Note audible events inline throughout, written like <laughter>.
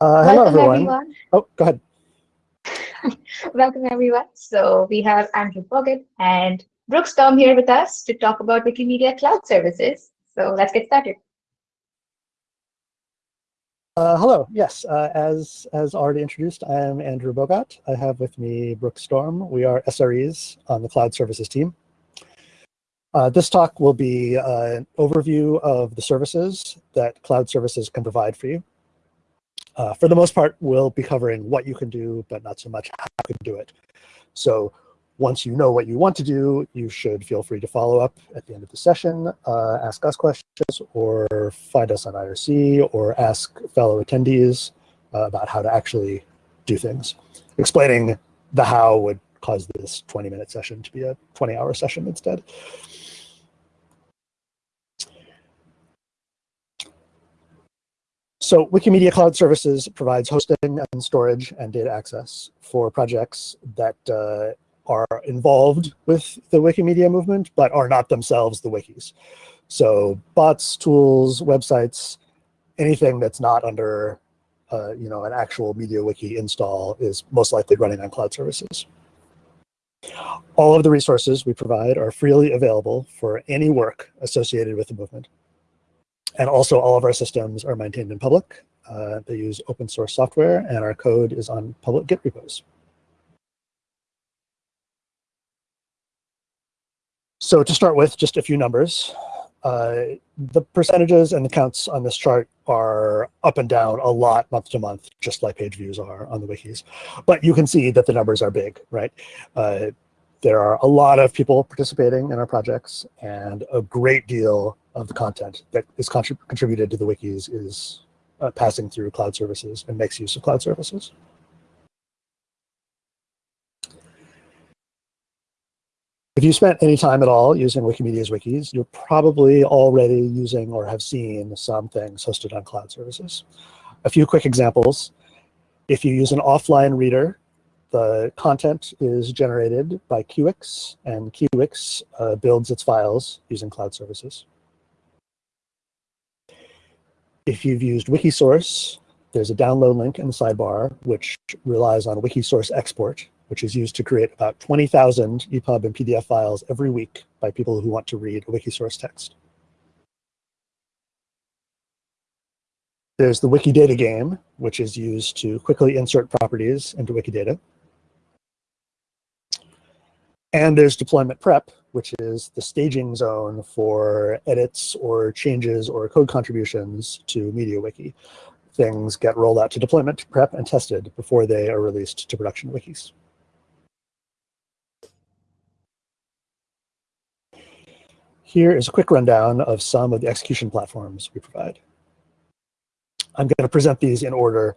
Uh, hello, everyone. everyone. Oh, go ahead. <laughs> Welcome, everyone. So we have Andrew Bogott and Brooks Storm here with us to talk about Wikimedia Cloud Services. So let's get started. Uh, hello. Yes, uh, as as already introduced, I am Andrew Bogott. I have with me Brooke Storm. We are SREs on the Cloud Services team. Uh, this talk will be uh, an overview of the services that cloud services can provide for you. Uh, for the most part, we'll be covering what you can do, but not so much how you can do it. So once you know what you want to do, you should feel free to follow up at the end of the session, uh, ask us questions, or find us on IRC, or ask fellow attendees uh, about how to actually do things. Explaining the how would cause this 20-minute session to be a 20-hour session instead. So Wikimedia Cloud Services provides hosting and storage and data access for projects that uh, are involved with the Wikimedia movement, but are not themselves the wikis. So bots, tools, websites, anything that's not under uh, you know, an actual MediaWiki install is most likely running on cloud services. All of the resources we provide are freely available for any work associated with the movement. And also all of our systems are maintained in public. Uh, they use open source software and our code is on public Git repos. So to start with, just a few numbers. Uh, the percentages and the counts on this chart are up and down a lot month to month, just like page views are on the wikis. But you can see that the numbers are big, right? Uh, there are a lot of people participating in our projects and a great deal of the content that is contrib contributed to the wikis is uh, passing through cloud services and makes use of cloud services. If you spent any time at all using Wikimedia's wikis, you're probably already using or have seen some things hosted on cloud services. A few quick examples. If you use an offline reader the content is generated by Kiwix, and Kiwix uh, builds its files using cloud services. If you've used Wikisource, there's a download link in the sidebar, which relies on Wikisource export, which is used to create about 20,000 EPUB and PDF files every week by people who want to read a Wikisource text. There's the Wikidata game, which is used to quickly insert properties into Wikidata. And there's deployment prep, which is the staging zone for edits or changes or code contributions to MediaWiki. Things get rolled out to deployment prep and tested before they are released to production wikis. Here is a quick rundown of some of the execution platforms we provide. I'm going to present these in order,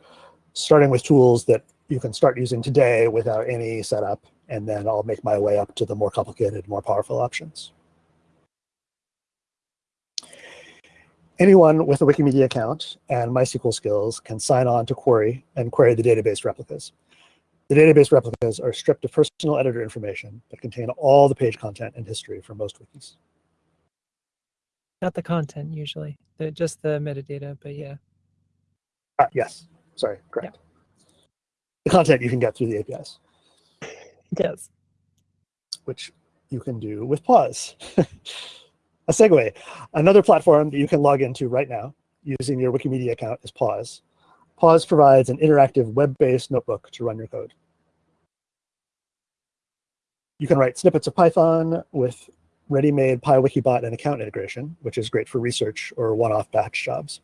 starting with tools that you can start using today without any setup and then I'll make my way up to the more complicated, more powerful options. Anyone with a Wikimedia account and MySQL skills can sign on to Quarry and query the database replicas. The database replicas are stripped of personal editor information but contain all the page content and history for most wikis. Not the content usually, the, just the metadata, but yeah. Uh, yes, sorry, correct. The content you can get through the APIs. <laughs> Yes. Which you can do with PAWS. <laughs> a segue. Another platform that you can log into right now using your Wikimedia account is PAWS. PAWS provides an interactive web-based notebook to run your code. You can write snippets of Python with ready-made PyWikibot and account integration, which is great for research or one-off batch jobs.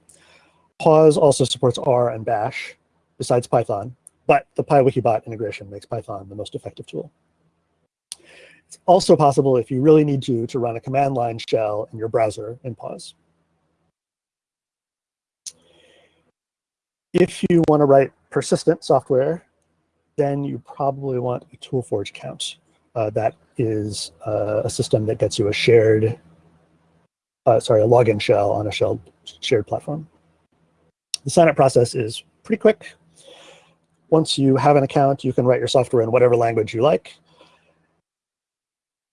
PAWS also supports R and Bash, besides Python, but the PyWikibot integration makes Python the most effective tool. It's also possible if you really need to, to run a command line shell in your browser in PAWS. If you want to write persistent software, then you probably want a ToolForge account. Uh, that is uh, a system that gets you a shared, uh, sorry, a login shell on a shell shared platform. The signup process is pretty quick. Once you have an account, you can write your software in whatever language you like.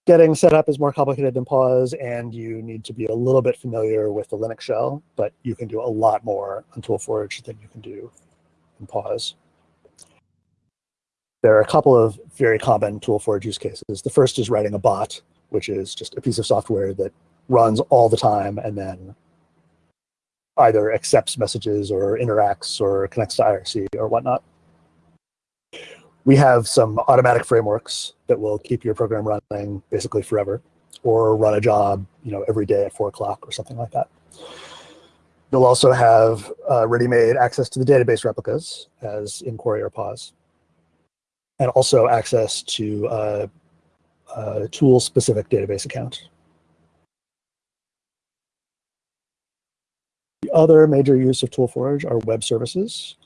Getting set up is more complicated than PAWS, and you need to be a little bit familiar with the Linux shell, but you can do a lot more on ToolForge than you can do in PAWS. There are a couple of very common ToolForge use cases. The first is writing a bot, which is just a piece of software that runs all the time and then either accepts messages or interacts or connects to IRC or whatnot. We have some automatic frameworks that will keep your program running basically forever or run a job you know, every day at four o'clock or something like that. You'll also have uh, ready-made access to the database replicas as in Quarry or PAWS and also access to uh, a tool-specific database account. The other major use of ToolForge are web services.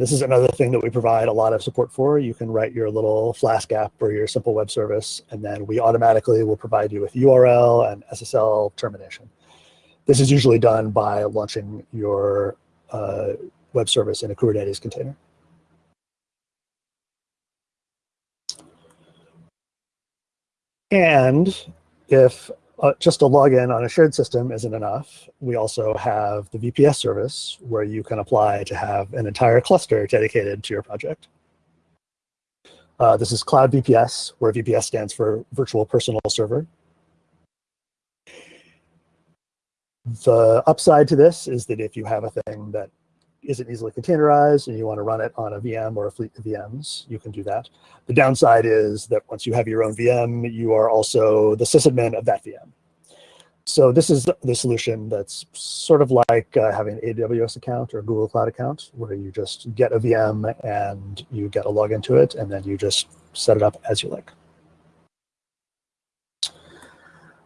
This is another thing that we provide a lot of support for. You can write your little Flask app or your simple web service, and then we automatically will provide you with URL and SSL termination. This is usually done by launching your uh, web service in a Kubernetes container. And if uh, just a login on a shared system isn't enough, we also have the VPS service where you can apply to have an entire cluster dedicated to your project. Uh, this is Cloud VPS, where VPS stands for Virtual Personal Server. The upside to this is that if you have a thing that isn't easily containerized and you want to run it on a VM or a fleet of VMs, you can do that. The downside is that once you have your own VM, you are also the sysadmin of that VM. So this is the solution that's sort of like uh, having an AWS account or a Google Cloud account, where you just get a VM and you get a login to it, and then you just set it up as you like.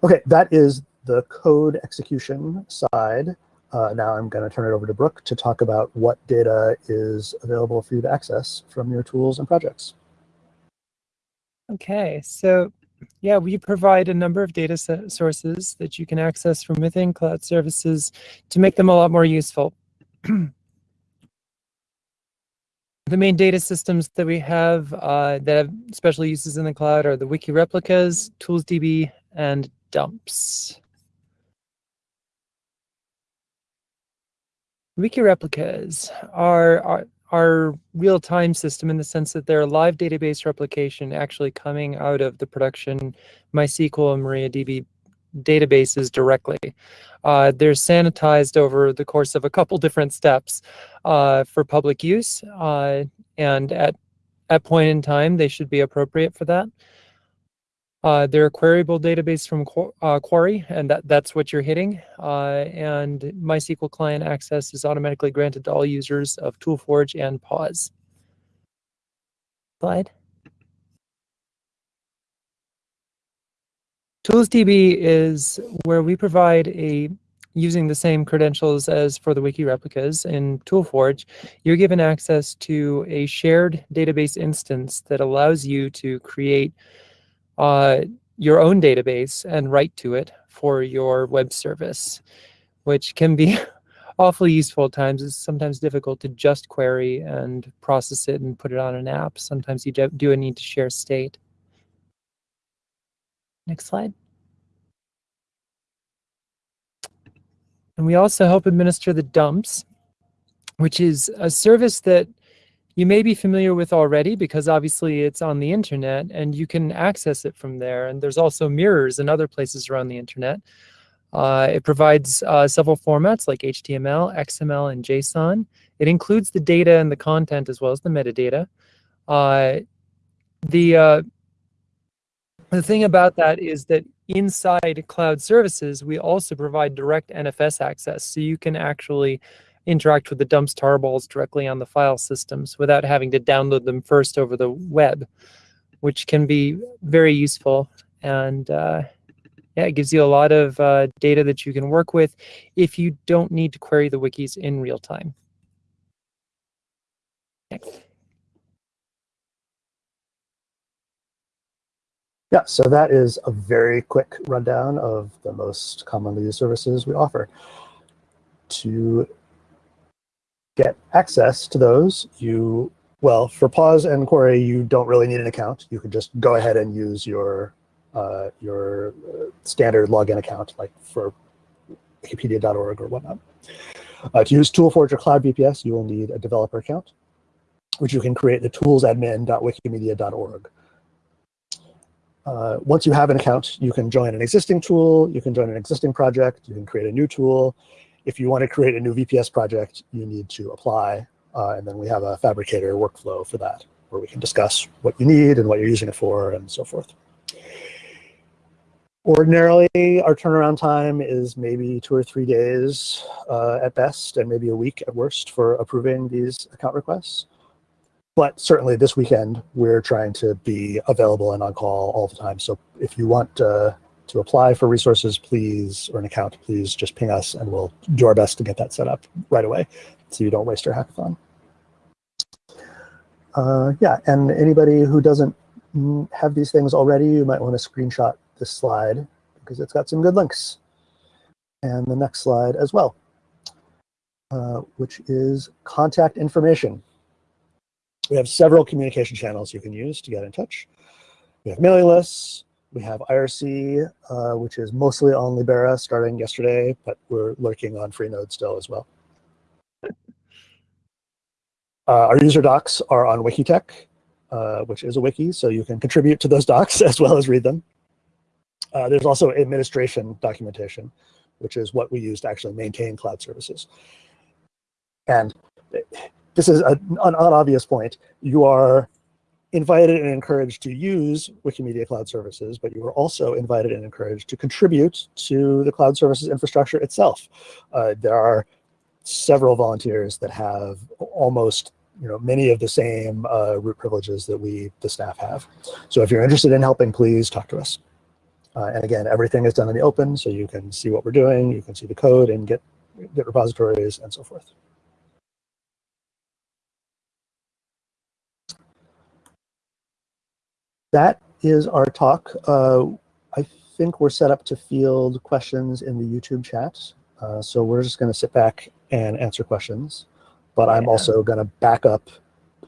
Okay, that is the code execution side. Uh, now I'm going to turn it over to Brooke to talk about what data is available for you to access from your tools and projects. Okay, so yeah, we provide a number of data sources that you can access from within cloud services to make them a lot more useful. <clears throat> the main data systems that we have uh, that have special uses in the cloud are the wiki replicas, ToolsDB, and dumps. Wiki replicas are, are, are real-time system in the sense that they're a live database replication actually coming out of the production MySQL and MariaDB databases directly. Uh, they're sanitized over the course of a couple different steps uh, for public use, uh, and at at point in time, they should be appropriate for that. Uh, they're a queryable database from uh, Quarry, and that, that's what you're hitting. Uh, and MySQL client access is automatically granted to all users of ToolForge and PAWS. Slide. ToolsDB is where we provide a using the same credentials as for the wiki replicas in ToolForge, you're given access to a shared database instance that allows you to create uh, your own database and write to it for your web service, which can be <laughs> awfully useful at times. It's sometimes difficult to just query and process it and put it on an app. Sometimes you do need to share state. Next slide. And we also help administer the dumps, which is a service that you may be familiar with already because obviously it's on the internet and you can access it from there. And there's also mirrors in other places around the internet. Uh, it provides uh, several formats like HTML, XML, and JSON. It includes the data and the content as well as the metadata. Uh, the, uh, the thing about that is that inside cloud services, we also provide direct NFS access. So you can actually interact with the dumps tarballs directly on the file systems without having to download them first over the web, which can be very useful. And uh, yeah, it gives you a lot of uh, data that you can work with if you don't need to query the wikis in real time. Next. Yeah, so that is a very quick rundown of the most commonly used services we offer. To get access to those, you, well, for PAWS and Quarry, you don't really need an account. You can just go ahead and use your, uh, your uh, standard login account, like for wikipedia.org or whatnot. Uh, to use ToolForge or Cloud VPS, you will need a developer account. which you can create the toolsadmin.wikimedia.org. Uh, once you have an account, you can join an existing tool, you can join an existing project, you can create a new tool. If you want to create a new VPS project, you need to apply. Uh, and then we have a Phabricator workflow for that, where we can discuss what you need and what you're using it for and so forth. Ordinarily, our turnaround time is maybe two or three days uh, at best, and maybe a week at worst for approving these account requests. But certainly this weekend, we're trying to be available and on call all the time. So if you want uh, to apply for resources, please, or an account, please just ping us and we'll do our best to get that set up right away so you don't waste your hackathon. Uh, yeah, and anybody who doesn't have these things already, you might want to screenshot this slide because it's got some good links. And the next slide as well, uh, which is contact information. We have several communication channels you can use to get in touch. We have mailing lists. We have IRC, uh, which is mostly on Libera starting yesterday, but we're lurking on Freenode still as well. Uh, our user docs are on Wikitech, uh, which is a wiki, so you can contribute to those <laughs> docs as well as read them. Uh, there's also administration documentation, which is what we use to actually maintain cloud services. And this is a, an unobvious point. You are invited and encouraged to use Wikimedia Cloud Services, but you are also invited and encouraged to contribute to the cloud services infrastructure itself. Uh, there are several volunteers that have almost you know, many of the same uh, root privileges that we, the staff have. So if you're interested in helping, please talk to us. Uh, and again, everything is done in the open, so you can see what we're doing, you can see the code and get, get repositories and so forth. That is our talk. Uh, I think we're set up to field questions in the YouTube chat. Uh, so we're just going to sit back and answer questions. But I'm also going to back up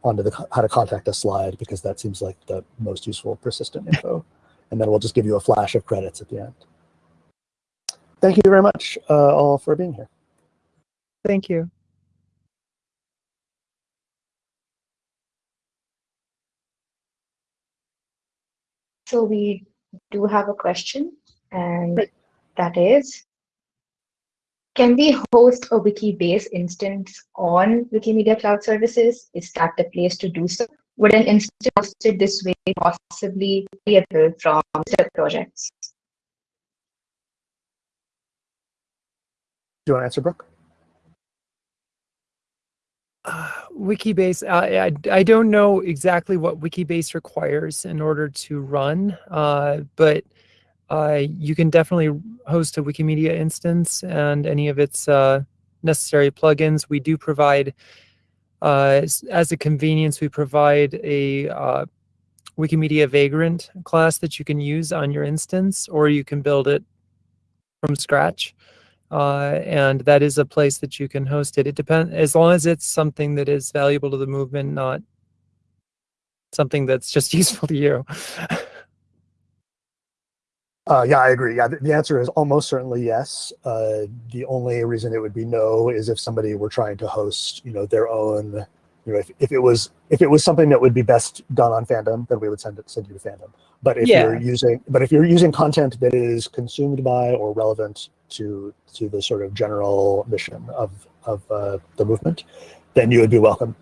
onto the how to contact us slide because that seems like the most useful persistent <laughs> info and then we'll just give you a flash of credits at the end. Thank you very much uh, all for being here. Thank you. So we do have a question, and Great. that is, can we host a Wikibase instance on Wikimedia Cloud Services? Is that the place to do so? would an instance hosted this way possibly be able from step projects? Do you want to answer, Brooke? Uh, Wikibase, I, I, I don't know exactly what Wikibase requires in order to run, uh, but uh, you can definitely host a Wikimedia instance and any of its uh, necessary plugins. We do provide uh, as a convenience, we provide a uh, Wikimedia Vagrant class that you can use on your instance, or you can build it from scratch. Uh, and that is a place that you can host it. It depends, as long as it's something that is valuable to the movement, not something that's just <laughs> useful to you. Uh, yeah, I agree. Yeah, the, answer is almost certainly yes. Uh, the only reason it would be no is if somebody were trying to host, you know, their own. You know, if, if it was if it was something that would be best done on Fandom, then we would send it send you to Fandom. But if yeah. you're using but if you're using content that is consumed by or relevant to to the sort of general mission of of uh, the movement, then you would be welcome.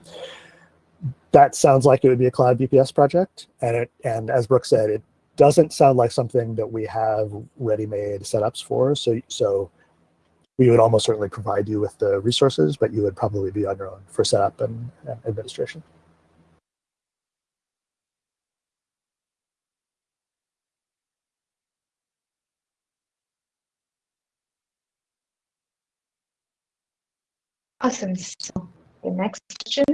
That sounds like it would be a cloud VPS project, and it and as Brooke said, it doesn't sound like something that we have ready-made setups for. So, so we would almost certainly provide you with the resources, but you would probably be on your own for setup and, and administration. Awesome. So the next question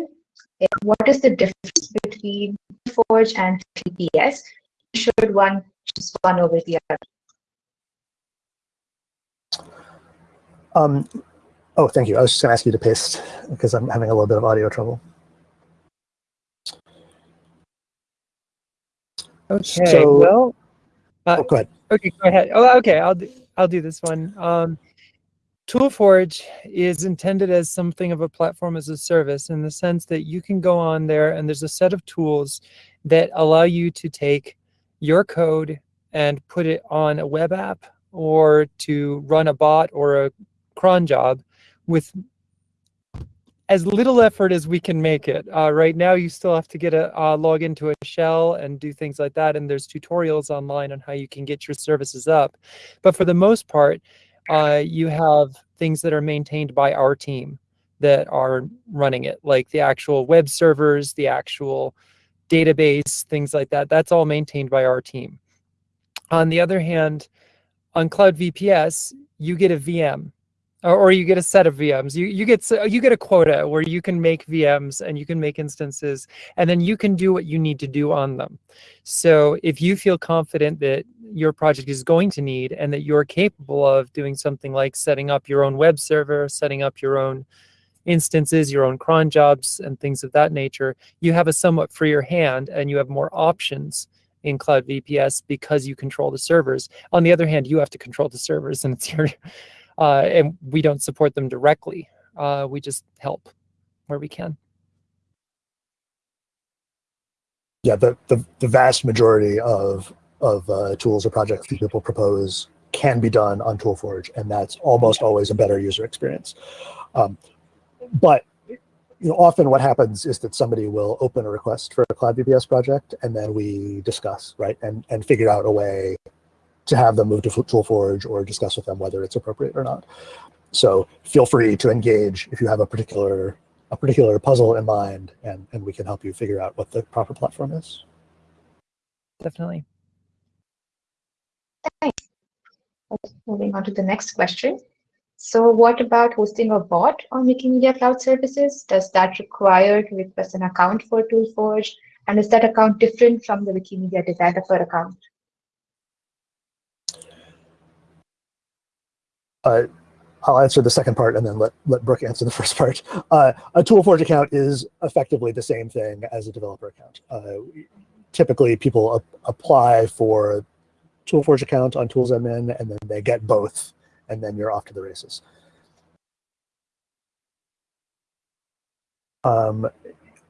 is what is the difference between Forge and VPS? should one choose one over the other? Um, oh, thank you. I was just going to ask you to paste because I'm having a little bit of audio trouble. Okay. So, well, uh, oh, go ahead. Okay, go ahead. Oh, okay. I'll do. I'll do this one. Um, ToolForge is intended as something of a platform as a service in the sense that you can go on there and there's a set of tools that allow you to take your code and put it on a web app or to run a bot or a cron job with as little effort as we can make it. Uh, right now, you still have to get a uh, log into a shell and do things like that. And there's tutorials online on how you can get your services up. But for the most part, uh, you have things that are maintained by our team that are running it, like the actual web servers, the actual database, things like that. That's all maintained by our team. On the other hand, on Cloud VPS, you get a VM or, you get a set of VMs. You you get you get a quota where you can make VMs and you can make instances, and then you can do what you need to do on them. So if you feel confident that your project is going to need and that you're capable of doing something like setting up your own web server, setting up your own instances, your own cron jobs, and things of that nature, you have a somewhat freer hand and you have more options in Cloud VPS because you control the servers. On the other hand, you have to control the servers and it's your <laughs> uh, and we don't support them directly. Uh, we just help where we can. Yeah, the, the, the vast majority of, of uh, tools or projects that people propose can be done on ToolForge, and that's almost always a better user experience. Um, but you know, often what happens is that somebody will open a request for a Cloud VPS project, and then we discuss, right, and, and figure out a way to have them move to ToolForge or discuss with them whether it's appropriate or not. So feel free to engage if you have a particular a particular puzzle in mind, and, and we can help you figure out what the proper platform is. Definitely. Thanks. Moving on to the next question. So what about hosting a bot on Wikimedia Cloud Services? Does that require to request an account for ToolForge? And is that account different from the Wikimedia developer account? Uh, I'll answer the second part and then let, let Brooke answer the <laughs> first part. Uh, a ToolForge account is effectively the same thing as a developer account. Uh, typically, people apply for ToolForge account on ToolsAdmin, and then they get both and then you're off to the races. Um,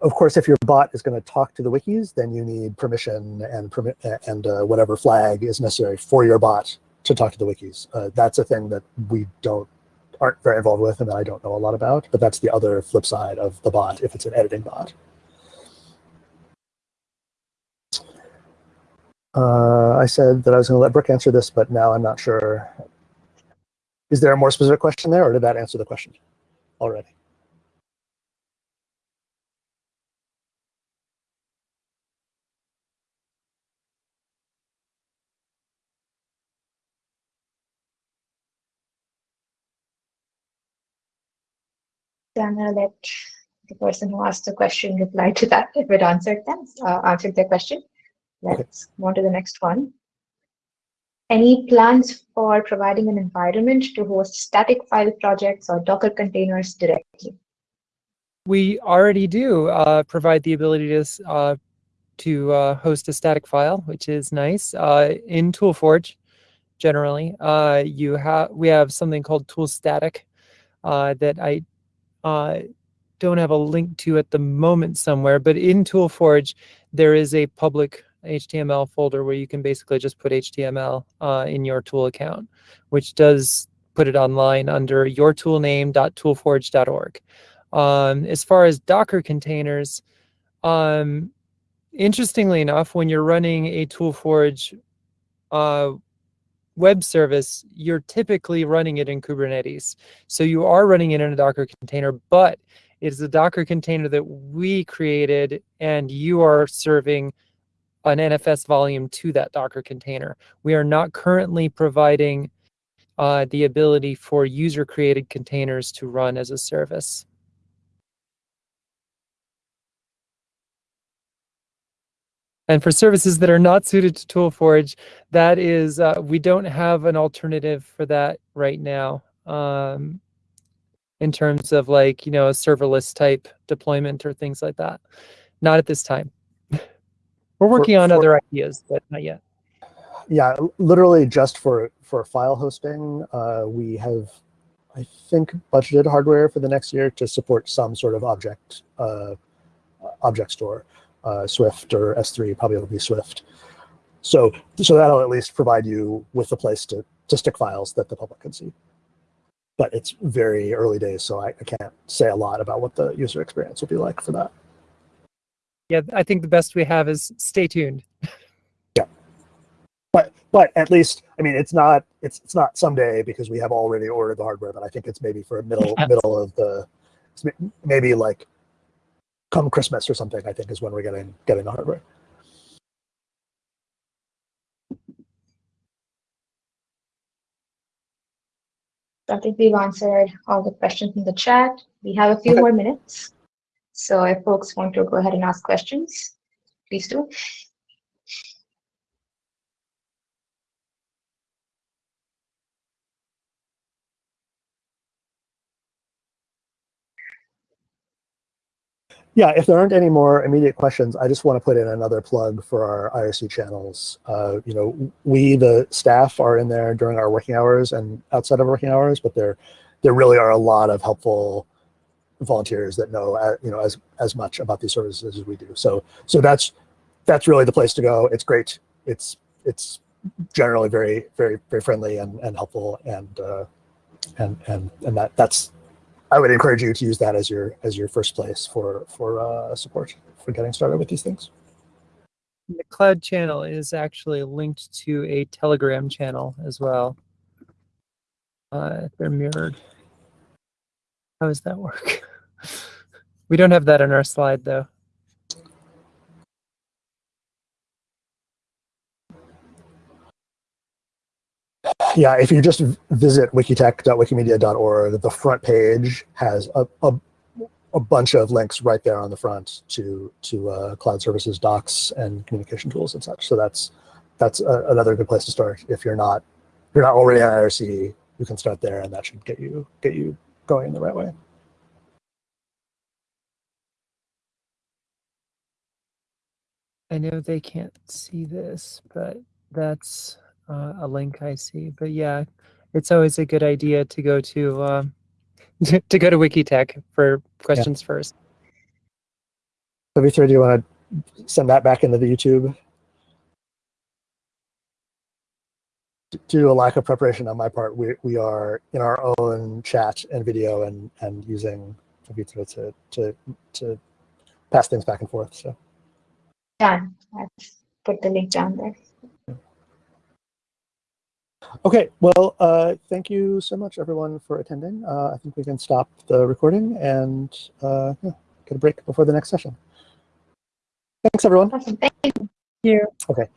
of course, if your bot is going to talk to the wikis, then you need permission and permit and uh, whatever flag is necessary for your bot to talk to the wikis. Uh, that's a thing that we don't aren't very involved with and that I don't know a lot about, but that's the other flip side of the bot if it's an editing bot. Uh, I said that I was going to let Brooke answer this, but now I'm not sure is there a more specific question there, or did that answer the question already? I'm Gonna let the person who asked the question reply to that if it answered them, uh, answered their question. Let's go on to the next one. Any plans for providing an environment to host static file projects or Docker containers directly? We already do uh, provide the ability to, uh, to uh, host a static file, which is nice. Uh, in ToolForge, generally, uh, you have we have something called ToolStatic uh, that I don't have a link to at the moment somewhere, but in ToolForge, there is a public HTML folder where you can basically just put HTML uh, in your tool account, which does put it online under your yourtoolname.toolforge.org. Um, as far as Docker containers, um, interestingly enough, when you're running a ToolForge uh, web service, you're typically running it in Kubernetes. So you are running it in a Docker container, but it is a Docker container that we created and you are serving an NFS volume to that Docker container. We are not currently providing uh, the ability for user-created containers to run as a service. And for services that are not suited to ToolForge, that is, uh, we don't have an alternative for that right now um, in terms of like, you know, a serverless type deployment or things like that. Not at this time. We're working for, on for, other ideas, but not yet. Yeah, literally just for for file hosting, uh, we have I think, budgeted hardware for the next year to support some sort of object uh, object store, uh, Swift or S3, probably it'll be Swift. So, so that'll at least provide you with a place to, to stick files that the public can see. But it's very early days, so I, I can't say a lot about what the user experience will be like for that. Yeah, I think the best we have is stay tuned. Yeah, But but at least I mean it's not it's it's not someday because we have already ordered the hardware, but I think it's maybe for middle Yes. middle of the maybe like come Christmas or something. I think is when we're getting getting the hardware. I think we've answered all the questions in the chat. We have a few Okay. more minutes. So if folks want to go ahead and ask questions, please do. Yeah, if there aren't any more immediate questions, I just want to put in another plug for our IRC channels. Uh, you know, we, the staff, are in there during our working hours and outside of working hours, but there, there really are a lot of helpful volunteers that know, uh, you know, as as much about these services as we do. So, so that's that's really the place to go. It's great. It's it's generally very very very friendly and and helpful and uh, and and and that that's I would encourage you to use that as your as your first place for for uh, support for getting started with these things. The cloud channel is actually linked to a Telegram channel as well. Uh, they're mirrored. How does that work? we don't have that on our slide though. Yeah, if you just visit wikitech.wikimedia.org, the front page has a, a, a bunch of links right there on the front to to uh, cloud services docs and communication tools and such. So that's that's a, another good place to start. If you're not if you're not already on IRC, you can start there, and that should get you get you going in the right way. I know they can't see this, but that's uh, a link I see. But yeah, it's always a good idea to go to um, <laughs> to go to Wikitech for questions first. W3, do you want to send that back into the YouTube? To a lack of preparation on my part, we, we are in our own chat and video and, and using W3 to, to, to pass things back and forth. So, Done. Let's put the link down there. okay, well, uh, thank you so much, everyone, for attending. Uh, I think we can stop the recording and uh, yeah, get a break before the next session. Thanks, everyone. Awesome. Thank Here. Okay.